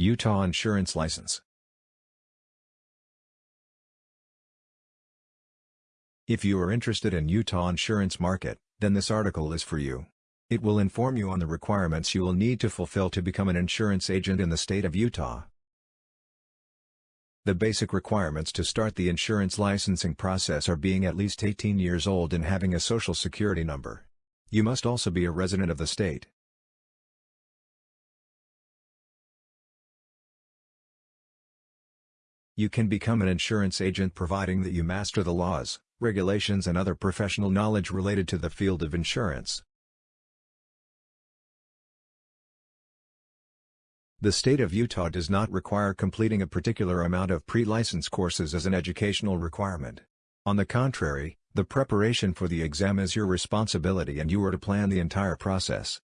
Utah Insurance License If you are interested in Utah insurance market, then this article is for you. It will inform you on the requirements you will need to fulfill to become an insurance agent in the state of Utah. The basic requirements to start the insurance licensing process are being at least 18 years old and having a social security number. You must also be a resident of the state. You can become an insurance agent providing that you master the laws, regulations and other professional knowledge related to the field of insurance. The state of Utah does not require completing a particular amount of pre-license courses as an educational requirement. On the contrary, the preparation for the exam is your responsibility and you are to plan the entire process.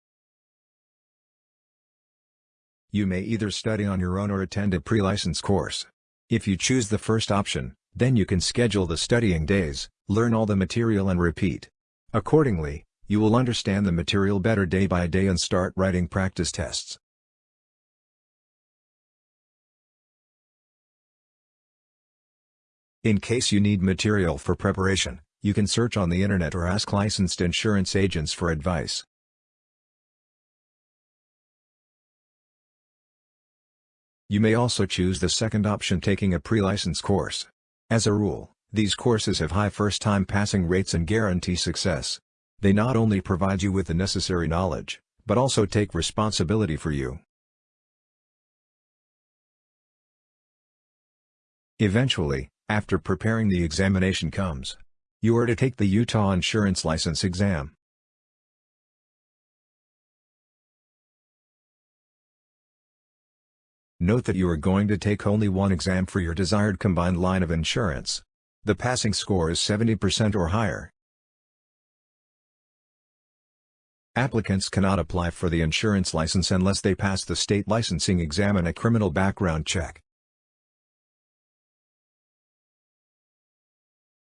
You may either study on your own or attend a pre-license course. If you choose the first option, then you can schedule the studying days, learn all the material and repeat. Accordingly, you will understand the material better day by day and start writing practice tests. In case you need material for preparation, you can search on the internet or ask licensed insurance agents for advice. You may also choose the second option taking a pre-license course. As a rule, these courses have high first-time passing rates and guarantee success. They not only provide you with the necessary knowledge, but also take responsibility for you. Eventually, after preparing the examination comes. You are to take the Utah Insurance License exam. Note that you are going to take only one exam for your desired combined line of insurance. The passing score is 70% or higher. Applicants cannot apply for the insurance license unless they pass the state licensing exam and a criminal background check.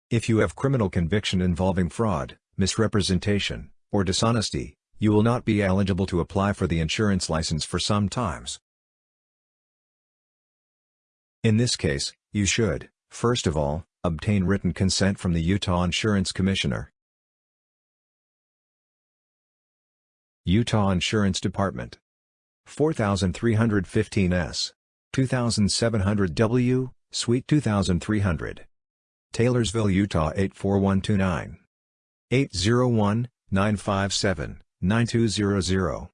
If you have criminal conviction involving fraud, misrepresentation, or dishonesty, you will not be eligible to apply for the insurance license for some times. In this case, you should, first of all, obtain written consent from the Utah Insurance Commissioner. Utah Insurance Department 4315 S 2700 W, Suite 2300 Taylorsville, Utah 84129. 801-957-9200.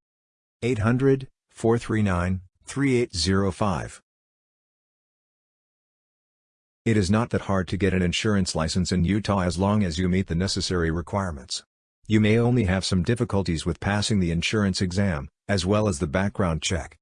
800-439-3805. It is not that hard to get an insurance license in Utah as long as you meet the necessary requirements. You may only have some difficulties with passing the insurance exam, as well as the background check.